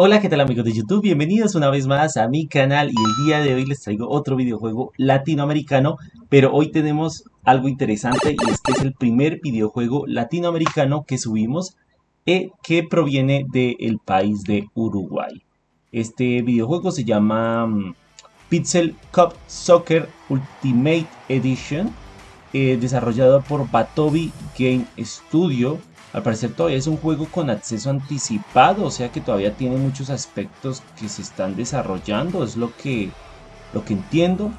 Hola, ¿qué tal amigos de YouTube? Bienvenidos una vez más a mi canal y el día de hoy les traigo otro videojuego latinoamericano, pero hoy tenemos algo interesante y este es el primer videojuego latinoamericano que subimos eh, que proviene del país de Uruguay. Este videojuego se llama mm, Pixel Cup Soccer Ultimate Edition, eh, desarrollado por Batobi Game Studio al parecer todavía es un juego con acceso anticipado, o sea que todavía tiene muchos aspectos que se están desarrollando, es lo que, lo que entiendo.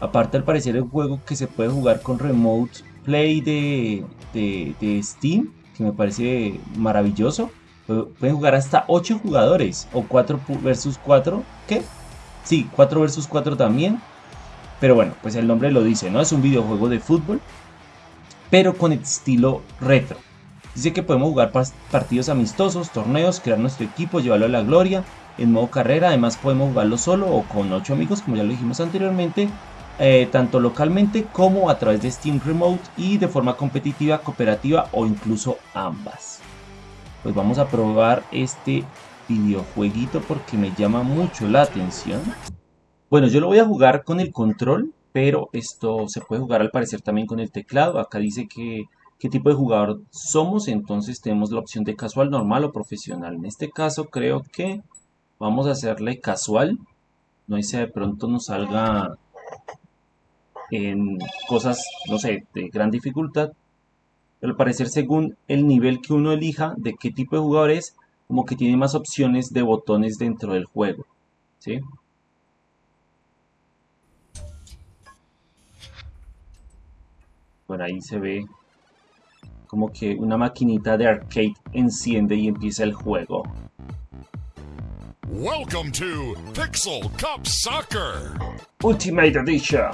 Aparte al parecer es un juego que se puede jugar con Remote Play de, de, Steam, que me parece maravilloso. Pueden jugar hasta 8 jugadores o 4 versus 4, ¿qué? Sí, 4 versus 4 también. Pero bueno, pues el nombre lo dice, ¿no? Es un videojuego de fútbol, pero con estilo retro. Dice que podemos jugar partidos amistosos, torneos, crear nuestro equipo, llevarlo a la gloria en modo carrera. Además podemos jugarlo solo o con 8 amigos, como ya lo dijimos anteriormente, eh, tanto localmente como a través de Steam Remote y de forma competitiva, cooperativa o incluso ambas. Pues vamos a probar este videojueguito porque me llama mucho la atención. Bueno, yo lo voy a jugar con el control, pero esto se puede jugar al parecer también con el teclado. Acá dice que qué tipo de jugador somos, entonces tenemos la opción de casual, normal o profesional. En este caso creo que vamos a hacerle casual, no sé de pronto nos salga en cosas, no sé, de gran dificultad, pero al parecer según el nivel que uno elija de qué tipo de jugador es, como que tiene más opciones de botones dentro del juego, ¿sí? Por ahí se ve como que una maquinita de arcade enciende y empieza el juego. Welcome to Pixel Cup Soccer Ultimate Edition.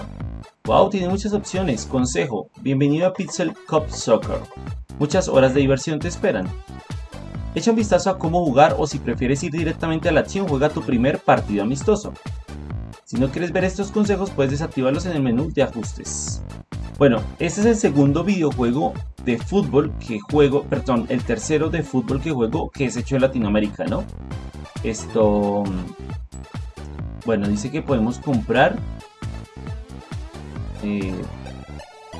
Wow, tiene muchas opciones. Consejo, bienvenido a Pixel Cup Soccer. Muchas horas de diversión te esperan. Echa un vistazo a cómo jugar o si prefieres ir directamente a la acción, juega tu primer partido amistoso. Si no quieres ver estos consejos, puedes desactivarlos en el menú de ajustes. Bueno, este es el segundo videojuego de fútbol que juego, perdón, el tercero de fútbol que juego que es hecho en Latinoamérica, ¿no? Esto, bueno, dice que podemos comprar, eh,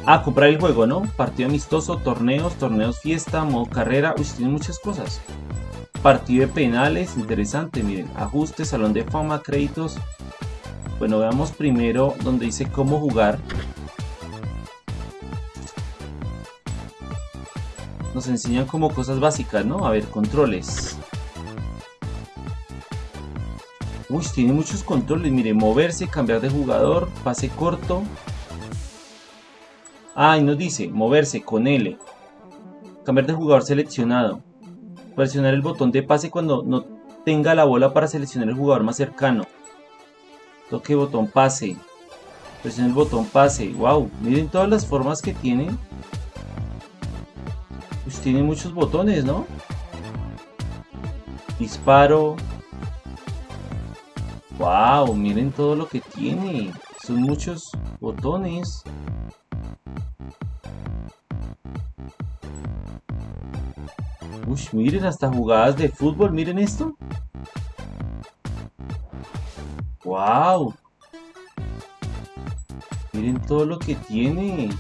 ah, comprar el juego, ¿no? Partido amistoso, torneos, torneos fiesta, modo carrera, uy, tiene muchas cosas. Partido de penales, interesante, miren, ajustes, salón de fama, créditos. Bueno, veamos primero donde dice cómo jugar. Nos enseñan como cosas básicas, ¿no? A ver, controles. Uy, tiene muchos controles. Mire, moverse, cambiar de jugador, pase corto. Ah, y nos dice, moverse con L. Cambiar de jugador seleccionado. Presionar el botón de pase cuando no tenga la bola para seleccionar el jugador más cercano. Toque botón pase. Presione el botón pase. Wow, miren todas las formas que tiene tiene muchos botones, ¿no? Disparo. Wow, miren todo lo que tiene. Son muchos botones. Uy, miren hasta jugadas de fútbol, miren esto. Wow. Miren todo lo que tiene.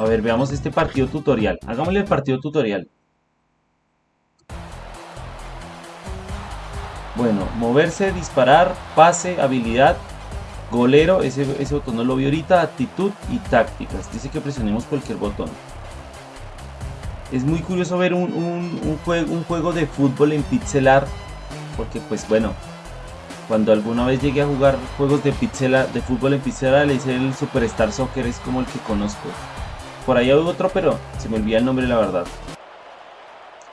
A ver, veamos este partido tutorial. Hagámosle el partido tutorial. Bueno, moverse, disparar, pase, habilidad, golero, ese, botón no lo vi ahorita, actitud y tácticas. Dice que presionemos cualquier botón. Es muy curioso ver un, juego, de fútbol en pixel art, porque pues bueno, cuando alguna vez llegué a jugar juegos de, de fútbol en pixel art, le hice el Superstar Soccer, es como el que conozco. Por ahí hay otro, pero se me olvida el nombre la verdad.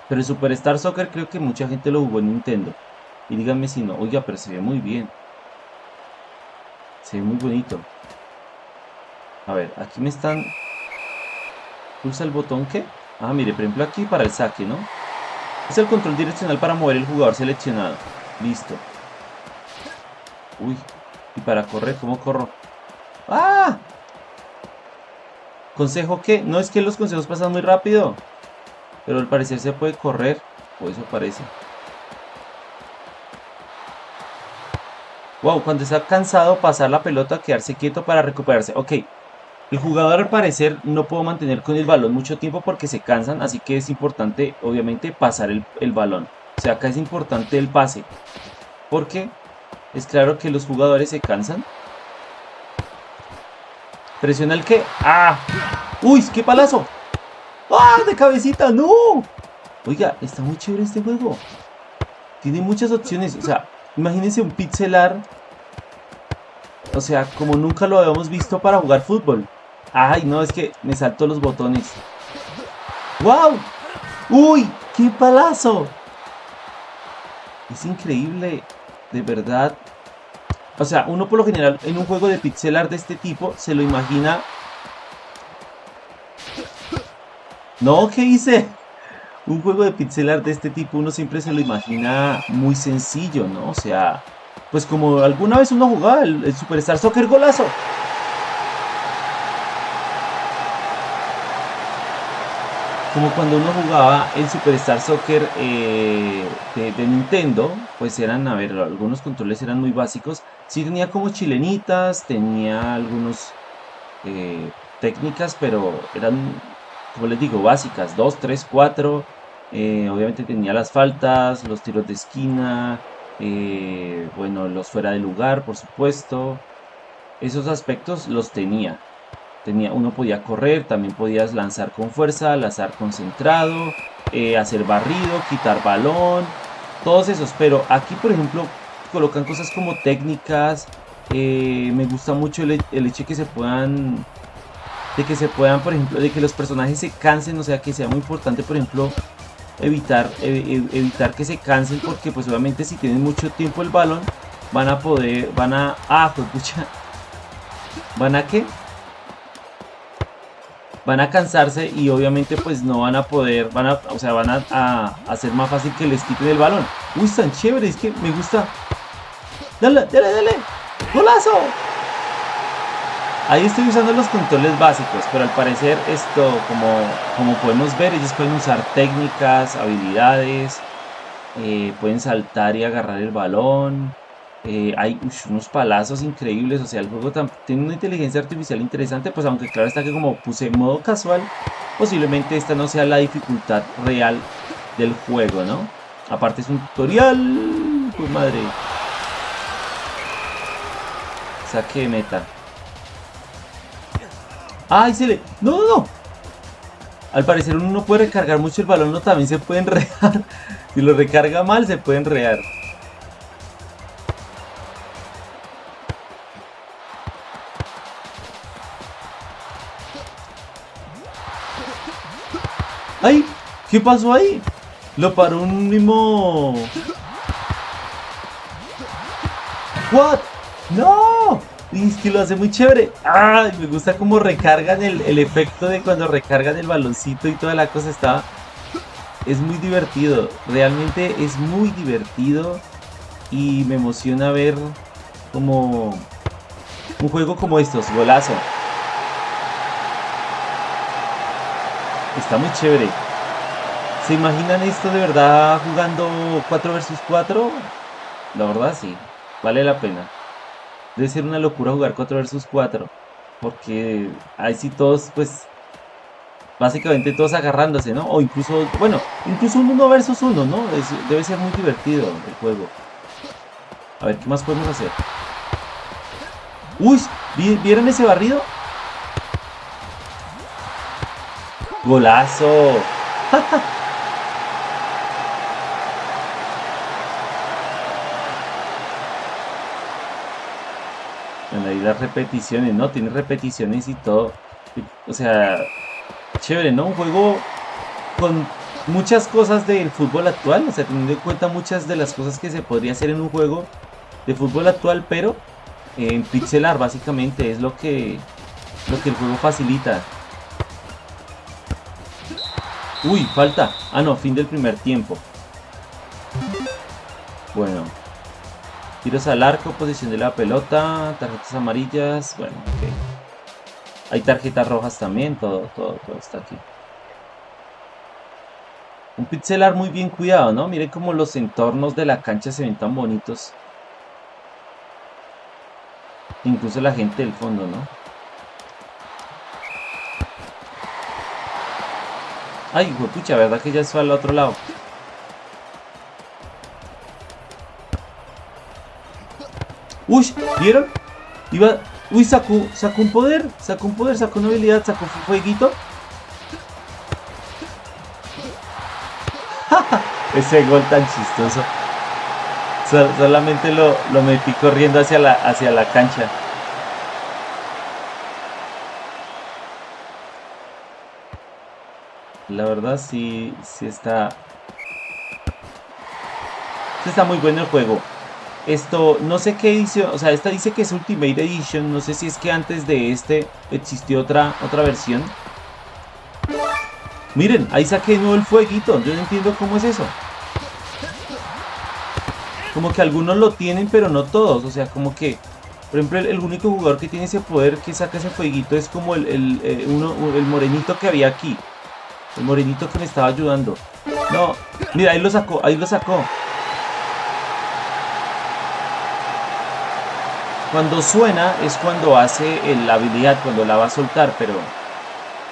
Pero el Superstar Soccer creo que mucha gente lo jugó en Nintendo. Y díganme si no. Oiga, pero se ve muy bien. Se ve muy bonito. A ver, aquí me están... Pulsa el botón que... Ah, mire, por ejemplo aquí para el saque, ¿no? Es el control direccional para mover el jugador seleccionado. Listo. Uy. Y para correr, ¿cómo corro? ¡Ah! ¿Consejo qué? No es que los consejos pasan muy rápido. Pero al parecer se puede correr. O eso parece. Wow, cuando está cansado, pasar la pelota, quedarse quieto para recuperarse. Ok, el jugador al parecer no puedo mantener con el balón mucho tiempo porque se cansan, así que es importante, obviamente, pasar el, el balón. O sea, acá es importante el pase. Porque es claro que los jugadores se cansan. Presiona el que. ¡Ah! ¡Uy! ¡Qué palazo! ¡Ah! ¡De cabecita! ¡No! Oiga, está muy chévere este juego. Tiene muchas opciones. O sea, imagínense un pixelar. O sea, como nunca lo habíamos visto para jugar fútbol. Ay, no, es que me salto los botones. ¡Wow! ¡Uy! ¡Qué palazo! Es increíble, de verdad. O sea, uno por lo general en un juego de pixel art de este tipo se lo imagina... No, ¿qué hice? Un juego de pixel art de este tipo uno siempre se lo imagina muy sencillo, ¿no? O sea, pues como alguna vez uno jugaba el, el Superstar Soccer Golazo. Como cuando uno jugaba el Superstar Soccer eh, de, Nintendo, pues eran, a ver, algunos controles eran muy básicos. Sí tenía como chilenitas, tenía algunos eh, técnicas, pero eran, como les digo, básicas. 2, 3, 4. obviamente tenía las faltas, los tiros de esquina, eh, bueno, los fuera de lugar, por supuesto. Esos aspectos los tenía uno podía correr, también podías lanzar con fuerza, lanzar concentrado, eh, hacer barrido, quitar balón, todos esos. Pero aquí, por ejemplo, colocan cosas como técnicas. Eh, me gusta mucho el, hecho de que se puedan de que se puedan, por ejemplo, de que los personajes se cansen, o sea, que sea muy importante, por ejemplo, evitar, evitar que se cansen, porque pues obviamente si tienen mucho tiempo el balón, van a poder, van a, ah, pues pucha, van a que van a cansarse y obviamente pues no van a poder, van a, o sea, van a, hacer más fácil que les quiten el balón. Uy, tan chévere, es que me gusta. Dale, dale, dale. ¡Golazo! Ahí estoy usando los controles básicos, pero al parecer esto, como, como podemos ver, ellos pueden usar técnicas, habilidades, eh, pueden saltar y agarrar el balón. Eh, hay unos palazos increíbles, o sea, el juego tiene una inteligencia artificial interesante, pues aunque claro está que como puse modo casual, posiblemente esta no sea la dificultad real del juego, ¿no? Aparte es un tutorial, pues madre. Saque de meta. ¡Ay, se le! ¡No, no, no! Al parecer uno no puede recargar mucho el balón, no también se puede enredar. si lo recarga mal, se puede enredar. ¿Qué pasó ahí? Lo paró un mismo... ¿What? ¡No! Que lo hace muy chévere. ¡Ay! Me gusta cómo recargan el, el efecto de cuando recargan el baloncito y toda la cosa está... Es muy divertido. Realmente es muy divertido. Y me emociona ver como... Un juego como estos, golazo. Está muy chévere. ¿Se imaginan esto de verdad jugando 4 versus 4? La verdad sí, vale la pena. Debe ser una locura jugar 4 versus 4. Porque ahí sí todos, pues, básicamente todos agarrándose, ¿no? O incluso, bueno, incluso un 1 versus 1, ¿no? debe ser muy divertido el juego. A ver, ¿qué más podemos hacer? Uy, ¿vieron ese barrido? ¡Golazo! bueno, ahí las repeticiones, ¿no? Tiene repeticiones y todo. O sea, chévere, ¿no? Un juego con muchas cosas del fútbol actual, o sea, teniendo en cuenta muchas de las cosas que se podría hacer en un juego de fútbol actual, pero en pixelar básicamente es lo que lo que el juego facilita. Uy, falta. Ah, no, fin del primer tiempo. Bueno. Tiros al arco, posición de la pelota, tarjetas amarillas. Bueno, ok. Hay tarjetas rojas también, todo, todo, todo está aquí. Un pixelar muy bien cuidado, ¿no? Miren cómo los entornos de la cancha se ven tan bonitos. Incluso la gente del fondo, ¿no? Ay, pucha, ¿verdad que ya fue al otro lado? Uy, ¿vieron? Iba... Uy, sacó, sacó un poder, sacó un poder, sacó una habilidad, sacó un fueguito. Ese gol tan chistoso. solamente lo, lo, metí corriendo hacia la, hacia la cancha. Verdad sí, sí está... Está muy bueno el juego. Esto, no sé qué edición, o sea, esta dice que es Ultimate Edition, no sé si es que antes de este existió otra, otra versión. Miren, ahí saqué de nuevo el fueguito, yo no entiendo cómo es eso. Como que algunos lo tienen, pero no todos, o sea, como que... Por ejemplo, el, único jugador que tiene ese poder que saca ese fueguito es como el, el, eh, uno, el morenito que había aquí. El morenito que me estaba ayudando. No, mira, ahí lo sacó, ahí lo sacó. Cuando suena es cuando hace la habilidad, cuando la va a soltar, pero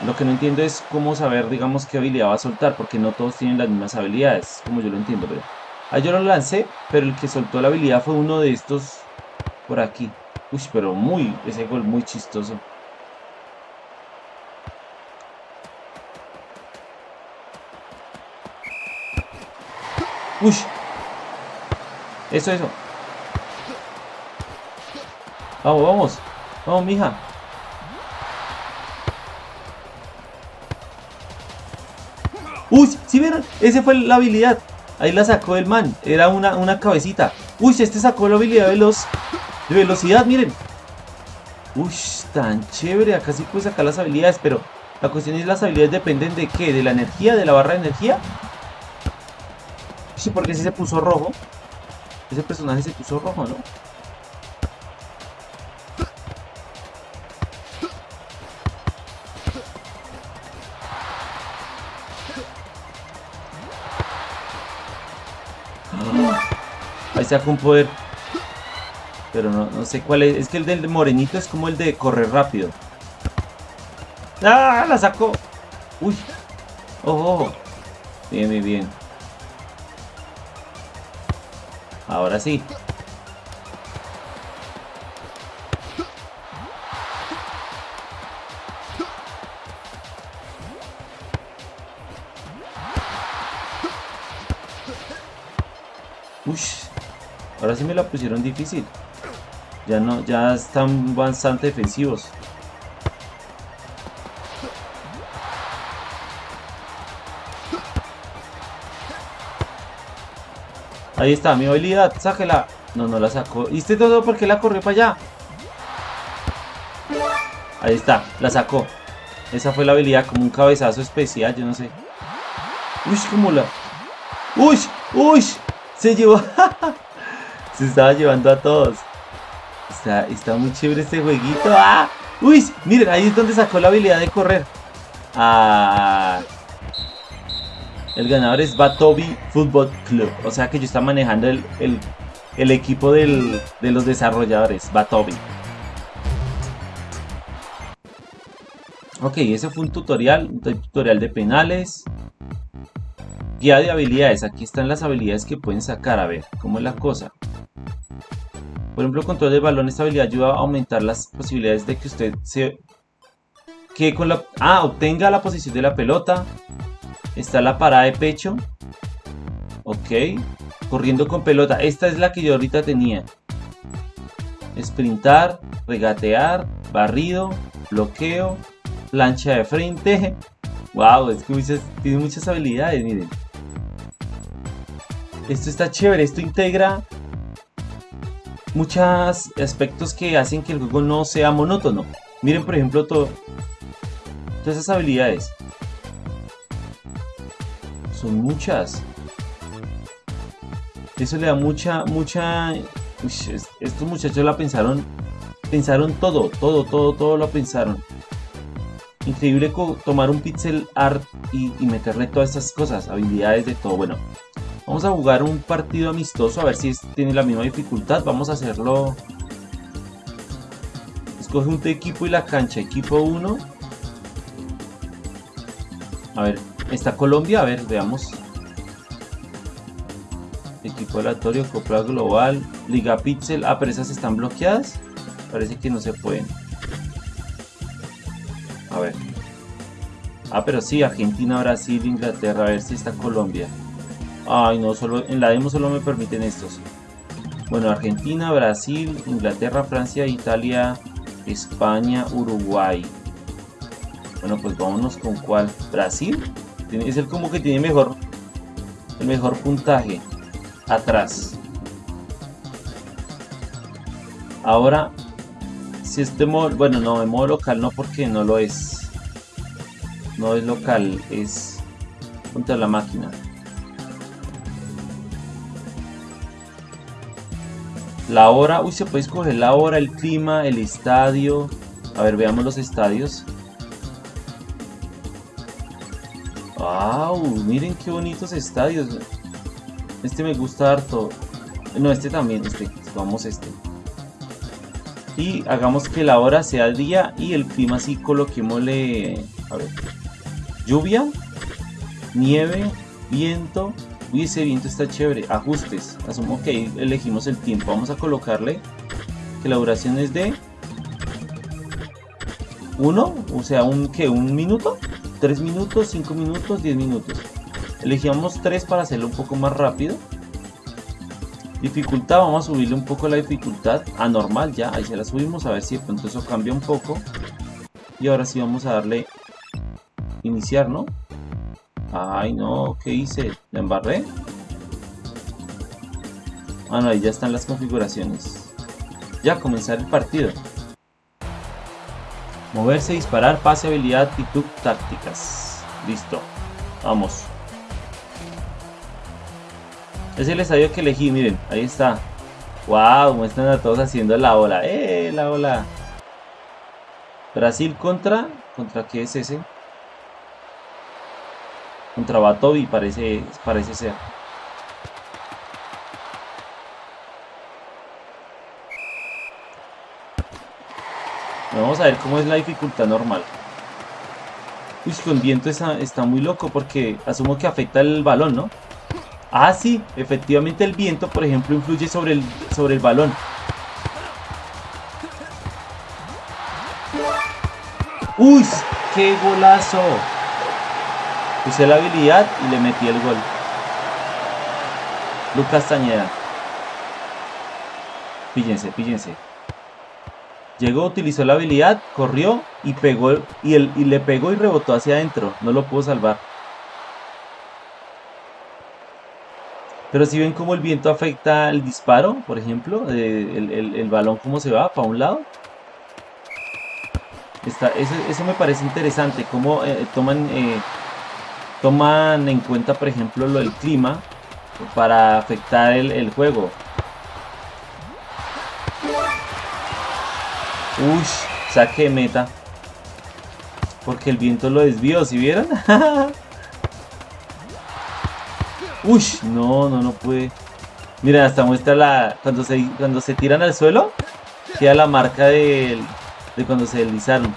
lo que no entiendo es cómo saber, digamos, qué habilidad va a soltar, porque no todos tienen las mismas habilidades, como yo lo entiendo, pero... Ahí yo lo lancé, pero el que soltó la habilidad fue uno de estos por aquí. Uy, pero muy, ese gol muy chistoso. Uy. Eso, eso. Vamos, vamos. Vamos, mija. Uy, ¿sí vieron? Esa fue la habilidad. Ahí la sacó el man. Era una, una cabecita. Uy, este sacó la habilidad de los... De velocidad, miren. Uy, tan chévere. Acá sí puede sacar las habilidades, pero... La cuestión es las habilidades dependen de qué? ¿De la energía? ¿De la barra de energía? Sí, porque si se puso rojo. Ese personaje se puso rojo, ¿no? Ahí saca un poder. Pero no, sé cuál es. Es que el del morenito es como el de correr rápido. ¡Ah! La sacó. Uy. Ojo. Bien, bien, bien. Ahora sí. Uy, ahora sí me la pusieron difícil. Ya no, ya están bastante defensivos. Ahí está, mi habilidad, sáquela. No, no la sacó. ¿Y este todo porque la corrió para allá? Ahí está, la sacó. Esa fue la habilidad, como un cabezazo especial, yo no sé. Uy, como la... Uy, uy, se llevó. se estaba llevando a todos. Está, está muy chévere este jueguito. ¡Ah! Uy, miren, ahí es donde sacó la habilidad de correr. Ah... El ganador es Batobi Football Club. O sea que yo está manejando el, el, equipo de los desarrolladores, Batobi. Ok, ese fue un tutorial, un tutorial de penales. Guía de habilidades, aquí están las habilidades que pueden sacar, a ver, cómo es la cosa. Por ejemplo, control del balón, esta habilidad ayuda a aumentar las posibilidades de que usted se... Que con la... Ah, obtenga la posición de la pelota, Está la parada de pecho. Ok. Corriendo con pelota. Esta es la que yo ahorita tenía. Sprintar, regatear, barrido, bloqueo, plancha de frente. Wow, es que tiene muchas habilidades, miren. Esto está chévere, esto integra muchos aspectos que hacen que el juego no sea monótono. Miren, por ejemplo, todo, todas esas habilidades son muchas. Eso le da mucha, mucha... estos muchachos la pensaron, pensaron todo, todo, todo, todo lo pensaron. Increíble tomar un pixel art y, meterle todas estas cosas, habilidades de todo. Bueno, vamos a jugar un partido amistoso a ver si tiene la misma dificultad. Vamos a hacerlo... Escoge un equipo y la cancha. Equipo 1. A ver, está Colombia. A ver, veamos. Equipo aleatorio, Copa Global, Liga Pixel. Ah, pero esas están bloqueadas. Parece que no se pueden. A ver. Ah, pero sí, Argentina, Brasil, Inglaterra. A ver si está Colombia. Ay, no, solo en la demo solo me permiten estos. Bueno, Argentina, Brasil, Inglaterra, Francia, Italia, España, Uruguay. Bueno, pues vámonos con cuál. Brasil. Es el como que tiene mejor el mejor puntaje. Atrás. Ahora si este modo, bueno, no, en modo local no porque no lo es. No es local, es contra la máquina. La hora, uy, se puede escoger la hora, el clima, el estadio. A ver, veamos los estadios. ¡Wow! Miren qué bonitos estadios. Este me gusta harto. No, este también, este. Vamos este y hagamos que la hora sea día y el clima así coloquémosle a ver lluvia nieve viento uy ese viento está chévere ajustes asumo que elegimos el tiempo vamos a colocarle que la duración es de 1 o sea un que un minuto 3 minutos 5 minutos 10 minutos elegimos 3 para hacerlo un poco más rápido Dificultad, vamos a subirle un poco la dificultad a normal ya, ahí se la subimos a ver si de pronto eso cambia un poco. Y ahora sí vamos a darle iniciar, ¿no? Ay no, ¿qué hice? ¿La embarré? Ah no, ahí ya están las configuraciones. Ya, comenzar el partido. Moverse, disparar, pase, habilidad, actitud, tácticas. Listo. Vamos. Es el estadio que elegí, miren, ahí está. Wow, muestran a todos haciendo la ola. ¡Eh, la ola! Brasil contra... ¿Contra qué es ese? Contra Batobi parece, parece ser. Vamos a ver cómo es la dificultad normal. Uy, con viento está, está muy loco porque asumo que afecta el balón, ¿no? Ah, sí, efectivamente el viento, por ejemplo, influye sobre el, sobre el balón. ¡Uy! ¡Qué golazo! Usé la habilidad y le metí el gol. Lucas Tañeda. Píllense, píllense. Llegó, utilizó la habilidad, corrió y pegó y, y le pegó y rebotó hacia adentro. No lo pudo salvar. Pero si ven cómo el viento afecta el disparo, por ejemplo, el, balón cómo se va para un lado. eso, me parece interesante, cómo eh, toman, eh, toman en cuenta, por ejemplo, lo del clima para afectar el, juego. Uy, saque meta. Porque el viento lo desvió, ¿si vieron? Uy, no, no, no puede. Mira, hasta muestra la... Cuando se, cuando se tiran al suelo, queda la marca de, de cuando se deslizaron.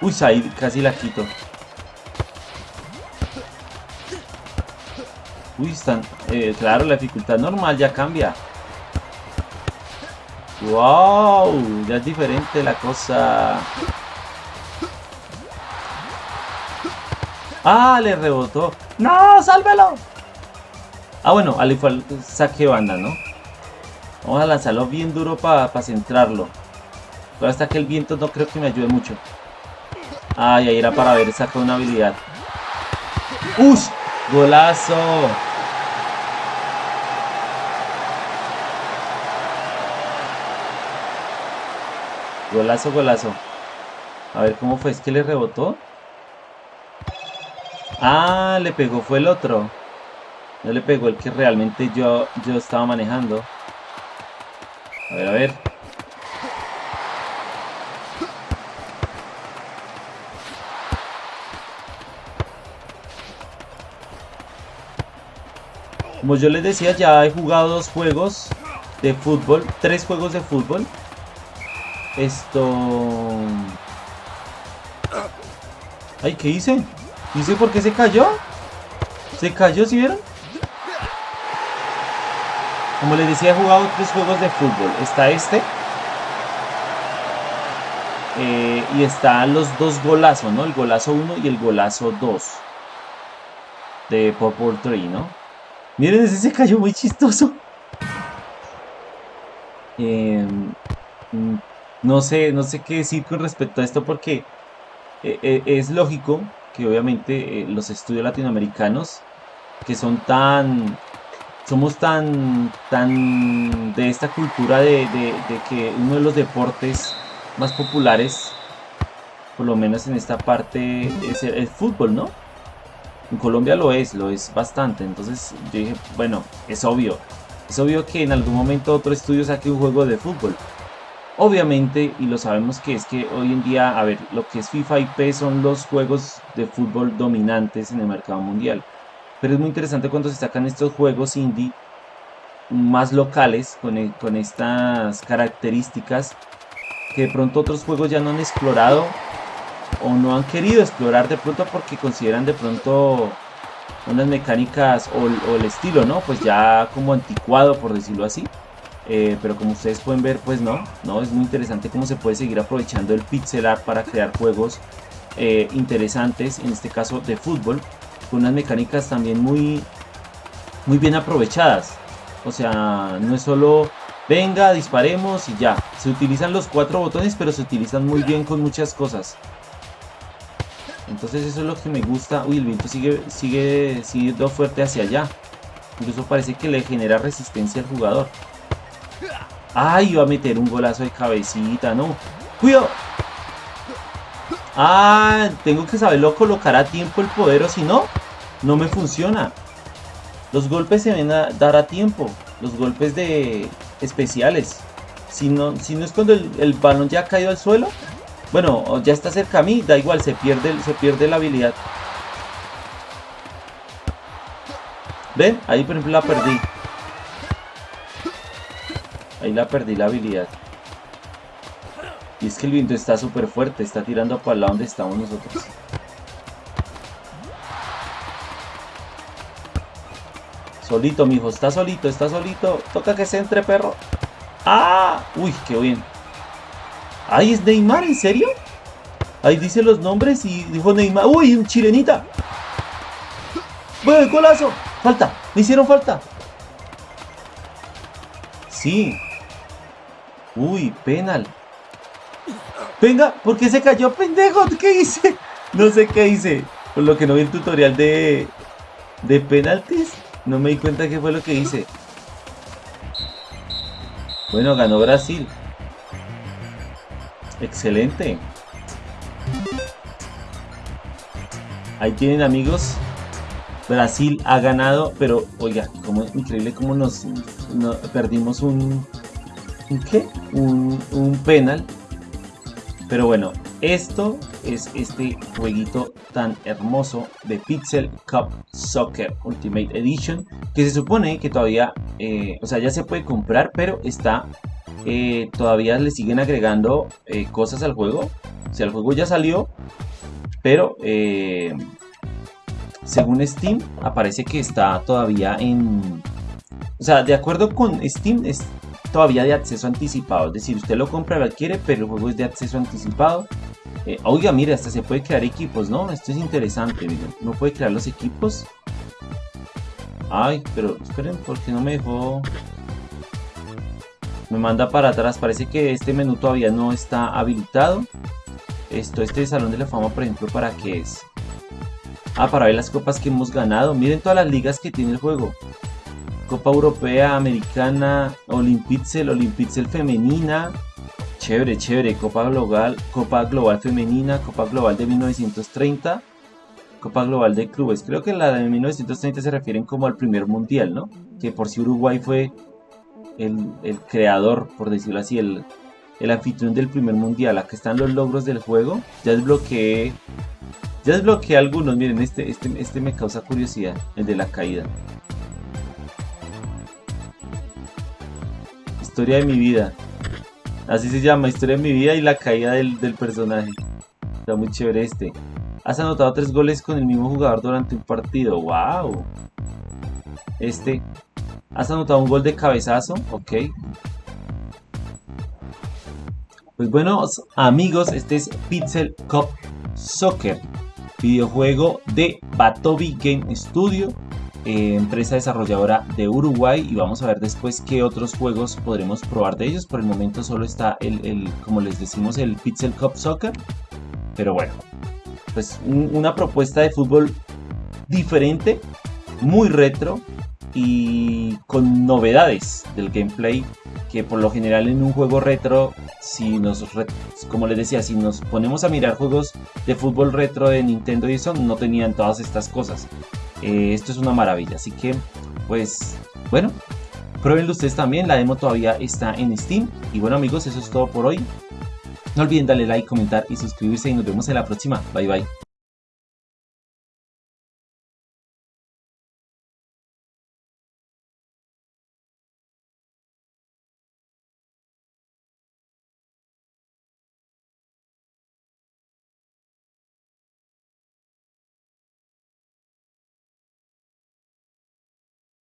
Uy, ahí casi la quito. Uy, están... Eh, claro, la dificultad normal ya cambia. ¡Wow! Ya es diferente la cosa. ¡Ah! Le rebotó. ¡No! ¡Sálvelo! Ah, bueno, al igual saque banda, ¿no? Vamos a lanzarlo bien duro para centrarlo. Pero hasta que el viento no creo que me ayude mucho. Ay, ahí era para ver, saca una habilidad. ¡Ush! ¡Golazo! Golazo, golazo. A ver, ¿cómo fue? ¿Es que le rebotó? Ah, le pegó, fue el otro. No le pegó el que realmente yo, yo estaba manejando. A ver, a ver. Como yo les decía, ya he jugado dos juegos de fútbol, tres juegos de fútbol. Esto... Ay, ¿qué hice? ¿Hice por qué se cayó? ¿Se cayó, si vieron? Como les decía, he jugado tres juegos de fútbol. Está este. Eh, y están los dos golazos, ¿no? El golazo 1 y el golazo 2. De Purple 3, ¿no? Miren, ese se cayó muy chistoso. Mm, no sé, no sé qué decir con respecto a esto porque eh, eh, es lógico que obviamente eh, los estudios latinoamericanos que son tan somos tan tan de esta cultura de, que uno de los deportes más populares por lo menos en esta parte es el fútbol, ¿no? En Colombia lo es, lo es bastante. Entonces yo dije, bueno, es obvio. Es obvio que en algún momento otro estudio saque un juego de fútbol. Obviamente, y lo sabemos que es que hoy en día, a ver, lo que es FIFA y PES son los juegos de fútbol dominantes en el mercado mundial. Pero es muy interesante cuando se sacan estos juegos indie más locales, con, e, con estas características que de pronto otros juegos ya no han explorado o no han querido explorar de pronto porque consideran de pronto unas mecánicas o, el estilo, ¿no? Pues ya como anticuado, por decirlo así. Eh, pero como ustedes pueden ver, pues no, no, es muy interesante cómo se puede seguir aprovechando el pixel art para crear juegos eh, interesantes, en este caso de fútbol, con unas mecánicas también muy, muy bien aprovechadas. O sea, no es solo venga, disparemos y ya. Se utilizan los cuatro botones, pero se utilizan muy bien con muchas cosas. Entonces eso es lo que me gusta. Uy, el viento sigue, sigue siendo fuerte hacia allá. Incluso parece que le genera resistencia al jugador. ¡Ay! Va a meter un golazo de cabecita, ¿no? ¡Cuidado! ¡Ah! Tengo que saberlo colocar a tiempo el poder o si no, no me funciona. Los golpes se ven a dar a tiempo. Los golpes de especiales. Si no, si no es cuando el, el balón ya ha caído al suelo, bueno, ya está cerca a mí, da igual, se pierde, se pierde la habilidad. ¿Ven? Ahí por ejemplo la perdí. Ahí la perdí la habilidad. Y es que el viento está súper fuerte, está tirando para el lado donde estamos nosotros. Solito, mijo, está solito, está solito. Toca que se entre, perro. ¡Ah! Uy, qué bien. Ay, es Neymar, ¿en serio? Ahí dice los nombres y dijo Neymar. ¡Uy, un chilenita! ¡Bueno, golazo! Falta, me hicieron falta. Sí. Uy, penal. Venga, ¿por qué se cayó, pendejo? ¿Qué hice? No sé qué hice. Por lo que no vi el tutorial de, de penaltis, no me di cuenta qué fue lo que hice. Bueno, ganó Brasil. Excelente. Ahí tienen amigos. Brasil ha ganado, pero oiga, como increíble como nos, perdimos un, un ¿qué? Un, un penal. Pero bueno, esto es este jueguito tan hermoso de Pixel Cup Soccer Ultimate Edition que se supone que todavía, eh, o sea, ya se puede comprar, pero está eh, todavía le siguen agregando eh, cosas al juego. O sea, el juego ya salió, pero según Steam aparece que está todavía en... O sea, de acuerdo con Steam todavía de acceso anticipado. Es decir, usted lo compra, lo adquiere, pero el juego es de acceso anticipado. oiga, mire, hasta se puede crear equipos, ¿no? Esto es interesante, miren. No puede crear los equipos. Ay, pero esperen, porque no me dejó me manda para atrás, parece que este menú todavía no está habilitado. Esto, este Salón de la Fama, por ejemplo, ¿para qué es? Ah, para ver las copas que hemos ganado. Miren todas las ligas que tiene el juego. Copa Europea, Americana, Olimpitzel, Olimpitzel Femenina. Chévere, chévere. Copa Global, Copa Global Femenina, Copa Global de 1930. Copa Global de Clubes. Creo que la de 1930 se refieren como al primer mundial, ¿no? Que por si Uruguay fue el, el creador, por decirlo así, el, el anfitrión del primer mundial. Acá están los logros del juego. Ya desbloqueé. Ya desbloqueé algunos. Miren, este, este, este me causa curiosidad. El de la caída. Historia de mi vida. Así se llama, historia de mi vida y la caída del, del personaje. Está muy chévere este. Has anotado tres goles con el mismo jugador durante un partido. ¡Wow! Este. Has anotado un gol de cabezazo. Ok. Pues bueno, amigos, este es Pixel Cup Soccer, videojuego de Batobi Game Studio, eh, empresa desarrolladora de Uruguay. Y vamos a ver después qué otros juegos podremos probar de ellos. Por el momento solo está el, como les decimos, el Pixel Cup Soccer. Pero bueno, pues una propuesta de fútbol diferente, muy retro y con novedades del gameplay que por lo general en un juego retro, si nos, como les decía, si nos ponemos a mirar juegos de fútbol retro de Nintendo y eso, no tenían todas estas cosas. Eh, esto es una maravilla, así que, pues, bueno, pruébenlo ustedes también, la demo todavía está en Steam. Y bueno amigos, eso es todo por hoy. No olviden darle like, comentar y suscribirse y nos vemos en la próxima. Bye bye.